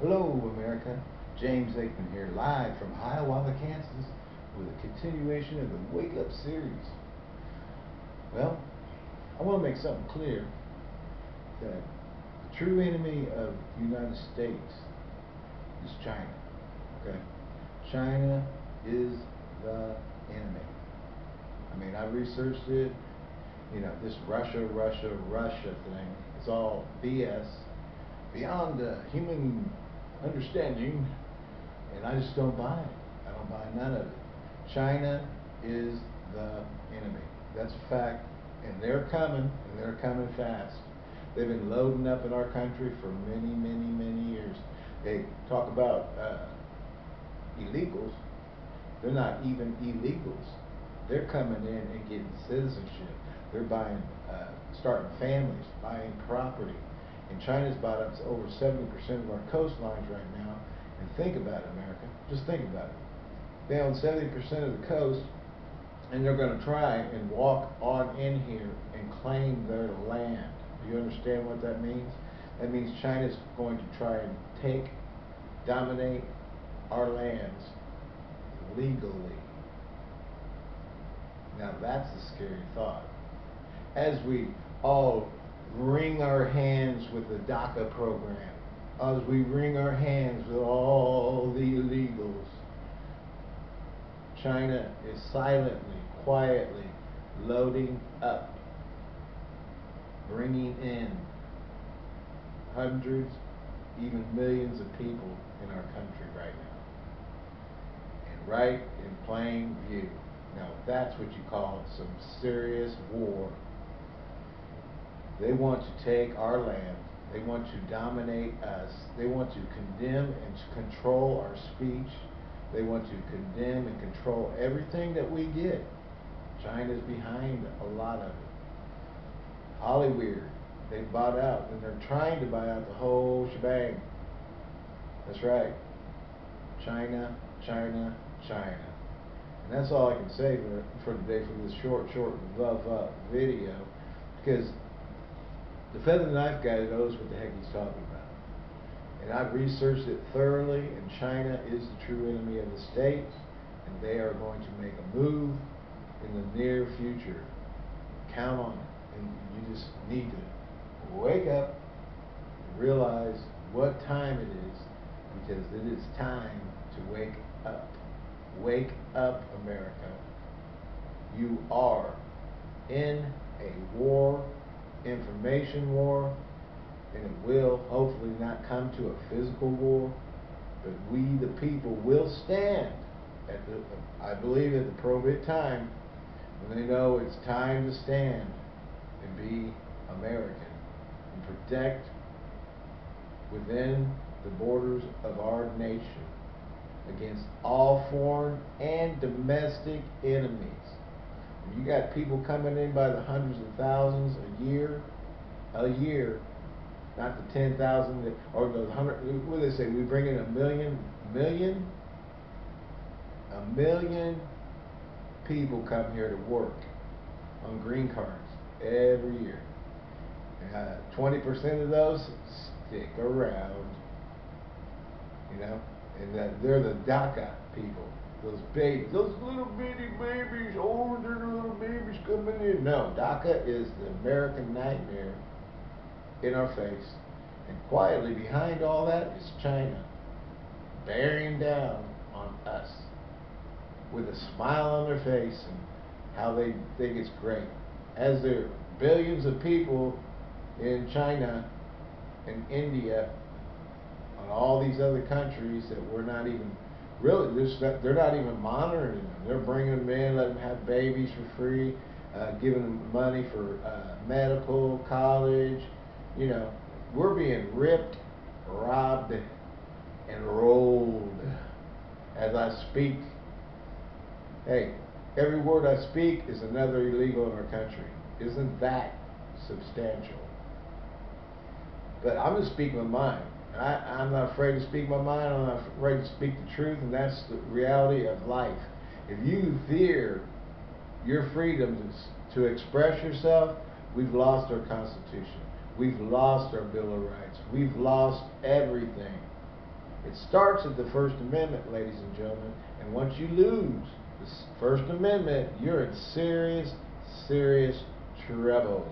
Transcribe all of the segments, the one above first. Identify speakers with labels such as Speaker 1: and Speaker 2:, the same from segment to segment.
Speaker 1: Hello, America. James Aikman here, live from Hiawatha, Kansas, with a continuation of the Wake Up series. Well, I want to make something clear that the true enemy of the United States is China. Okay? China is the enemy. I mean, I researched it. You know, this Russia, Russia, Russia thing, it's all BS, beyond uh, human understanding, and I just don't buy it. I don't buy none of it. China is the enemy. That's a fact, and they're coming, and they're coming fast. They've been loading up in our country for many, many, many years. They talk about uh, illegals. They're not even illegals. They're coming in and getting citizenship. They're buying, uh, starting families, buying property. And China's bought up over 70% of our coastlines right now. And think about it, America. Just think about it. They own 70% of the coast, and they're going to try and walk on in here and claim their land. Do you understand what that means? That means China's going to try and take, dominate our lands legally. Now that's a scary thought. As we all wring our hands with the DACA program, as we wring our hands with all the illegals, China is silently, quietly loading up, bringing in hundreds, even millions of people in our country right now. And right in plain view. Now that's what you call some serious war. They want to take our land. They want to dominate us. They want to condemn and control our speech. They want to condemn and control everything that we get. China's behind a lot of it. Hollywood, they bought out, and they're trying to buy out the whole shebang. That's right. China, China, China. And that's all I can say for, for today for this short, short love up video. Because the feather knife guy knows what the heck he's talking about. And I've researched it thoroughly, and China is the true enemy of the States, and they are going to make a move in the near future. Count on it. And you just need to wake up and realize what time it is, because it is time to wake up. Wake up, America. You are in a war, information war, and it will hopefully not come to a physical war, but we, the people, will stand at the, I believe at the appropriate time when they know it's time to stand and be American and protect within the borders of our nation against all foreign and domestic enemies. You got people coming in by the hundreds of thousands a year, a year, not the ten thousand or the hundred. What do they say? We bring in a million, million, a million people come here to work on green cards every year. Uh, twenty percent of those stick around. You know and that they're the DACA people. Those babies, those little bitty babies, older little babies coming in. No, DACA is the American nightmare in our face. And quietly behind all that is China, bearing down on us with a smile on their face and how they think it's great. As there are billions of people in China and India and all these other countries that we're not even really they're not even monitoring them. They're bringing them in, letting them have babies for free, uh, giving them money for uh, medical, college. You know, we're being ripped, robbed, and rolled as I speak. Hey, every word I speak is another illegal in our country. Isn't that substantial? But I'm going to speak my mind. I, I'm not afraid to speak my mind. I'm not afraid to speak the truth, and that's the reality of life. If you fear your freedom to, to express yourself, we've lost our Constitution. We've lost our Bill of Rights. We've lost everything. It starts at the First Amendment, ladies and gentlemen, and once you lose the First Amendment, you're in serious, serious trouble.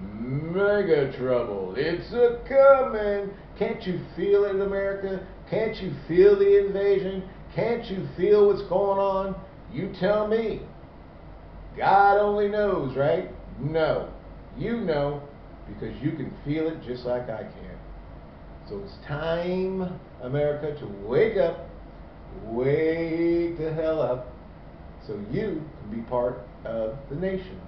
Speaker 1: Mega trouble. It's a coming. Can't you feel it, America? Can't you feel the invasion? Can't you feel what's going on? You tell me. God only knows, right? No. You know because you can feel it just like I can. So it's time, America, to wake up. Wake the hell up so you can be part of the nation.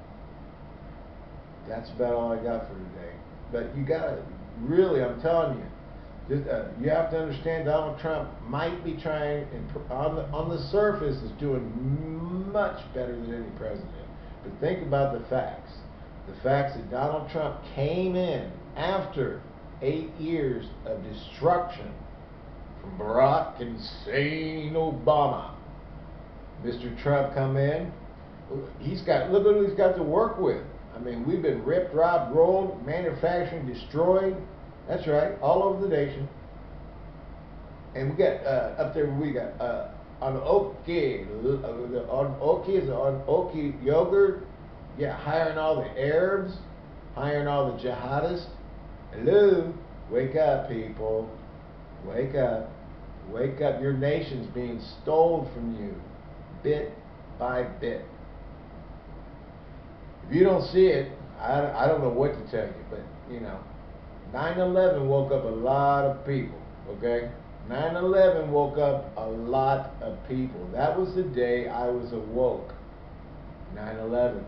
Speaker 1: That's about all I got for today. But you got to really, I'm telling you, just, uh, you have to understand Donald Trump might be trying, and on the, on the surface, is doing much better than any president. But think about the facts. The facts that Donald Trump came in after eight years of destruction from Barack insane Obama. Mr. Trump come in. He's got look at who he's got to work with. I mean, we've been ripped, robbed, rolled, manufacturing, destroyed. That's right, all over the nation. And we got uh, up there. We got uh, on Oki, on Oki is on Oki yogurt. Yeah, hiring all the Arabs, hiring all the jihadists. Hello, wake up, people. Wake up. Wake up. Your nation's being stolen from you, bit by bit. If you don't see it, I, I don't know what to tell you, but you know, 9/11 woke up a lot of people. Okay, 9/11 woke up a lot of people. That was the day I was awoke. 9/11,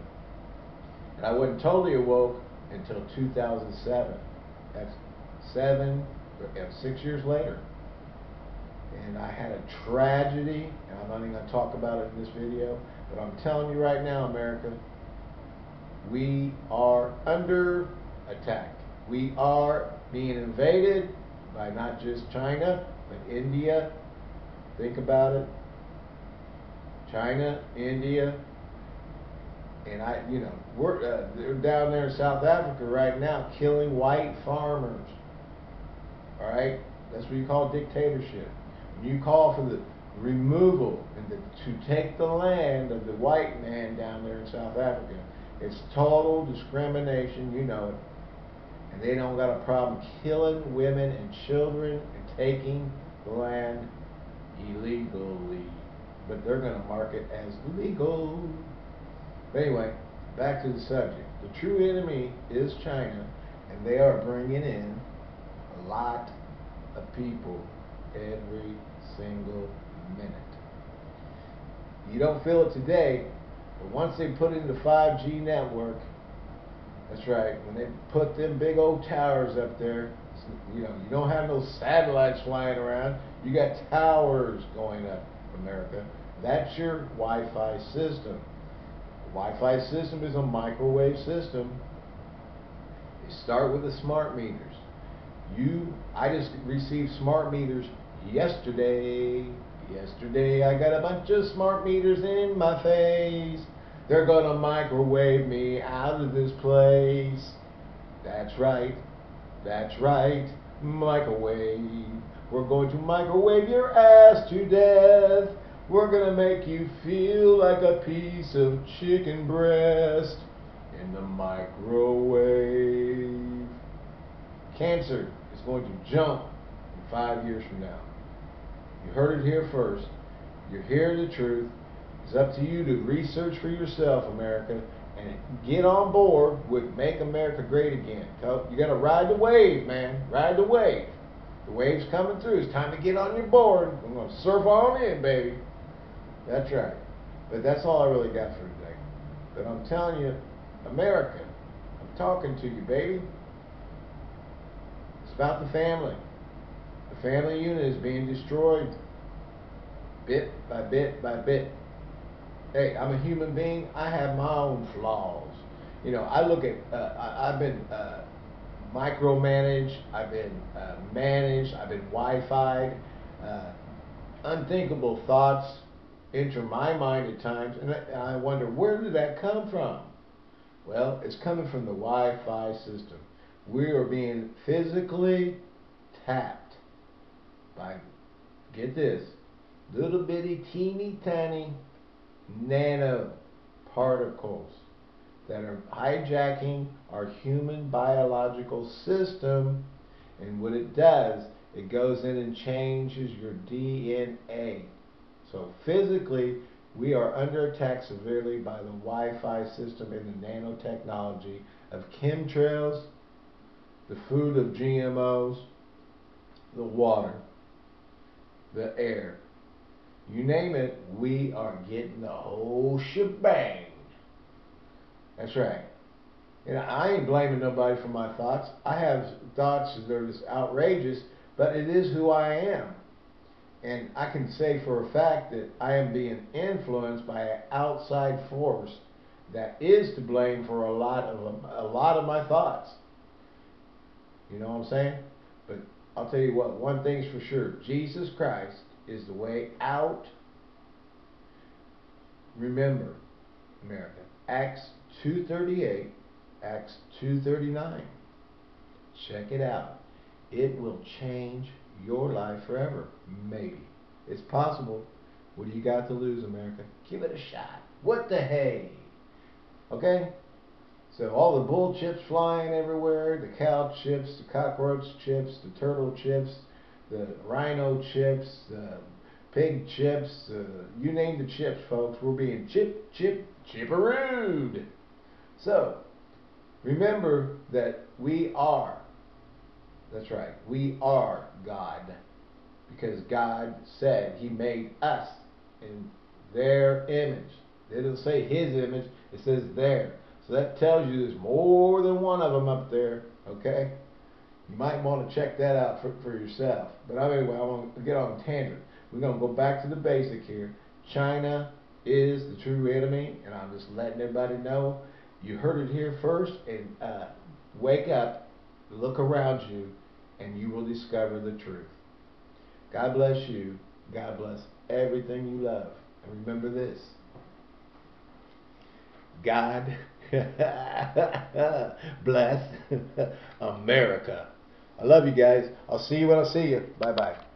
Speaker 1: and I wasn't totally awoke until 2007. That's seven, six years later. And I had a tragedy, and I'm not even going to talk about it in this video, but I'm telling you right now, America, we are under attack. We are being invaded by not just China, but India. Think about it. China, India, and I, you know, we're uh, they're down there in South Africa right now killing white farmers. All right, that's what you call dictatorship. When you call for the removal and the, to take the land of the white man down there in South Africa, it's total discrimination. You know it, and they don't got a problem killing women and children and taking land illegally, but they're going to mark it as legal. But anyway, back to the subject. The true enemy is China, and they are bringing in a lot of people every single minute. You don't feel it today, but once they put in the 5G network, that's right, when they put them big old towers up there, you know, you don't have no satellites flying around. You got towers going up, America. That's your Wi-Fi system. Wi-Fi system is a microwave system. They start with the smart meters. You, I just received smart meters yesterday. Yesterday I got a bunch of smart meters in my face. They're gonna microwave me out of this place. That's right. That's right. Microwave. We're going to microwave your ass to death. We're to make you feel like a piece of chicken breast in the microwave. Cancer is going to jump in five years from now. You heard it here first. You're hearing the truth. It's up to you to research for yourself, America, and get on board with Make America Great Again. You got to ride the wave, man. Ride the wave. The wave's coming through. It's time to get on your board. I'm going to surf on in, baby. That's right. But that's all I really got for today. But I'm telling you, America, I'm talking to you, baby. It's about the family. The family unit is being destroyed bit by bit by bit. Hey, I'm a human being. I have my own flaws. You know, I look at, uh, I, have been uh, micromanaged, I've been uh, managed, I've been Wi-Fi'd, uh, unthinkable thoughts enter my mind at times, and I wonder where did that come from? Well, it's coming from the Wi-Fi system. We are being physically tapped by, get this, little bitty teeny tiny nano particles that are hijacking our human biological system. And what it does, it goes in and changes your DNA. So physically, we are under attack severely by the Wi-Fi system and the nanotechnology of chemtrails, the food of GMOs, the water, the air. You name it, we are getting the whole shebang. That's right. Know, I ain't blaming nobody for my thoughts. I have thoughts that are just outrageous, but it is who I am. And I can say for a fact that I am being influenced by an outside force that is to blame for a lot of a lot of my thoughts. You know what I'm saying? But I'll tell you what, one thing's for sure. Jesus Christ is the way out. Remember, America, Acts 238, Acts 239. Check it out. It will change your life forever. Maybe. It's possible. What do you got to lose, America? Give it a shot. What the hey? Okay? So all the bull chips flying everywhere, the cow chips, the cockroach chips, the turtle chips, the rhino chips, the pig chips, uh, you name the chips, folks. We're being chip, chip, chipperooed. So, remember that we are, that's right, we are God. Because God said He made us in their image. It doesn't say His image, it says their. So that tells you there's more than one of them up there, okay? You might want to check that out for, for yourself. But anyway, I want to get on a tangent. We're going to go back to the basic here. China is the true enemy, and I'm just letting everybody know. You heard it here first, and uh, wake up, look around you, and you will discover the truth. God bless you. God bless everything you love. And remember this God bless America. I love you guys. I'll see you when I see you. Bye bye.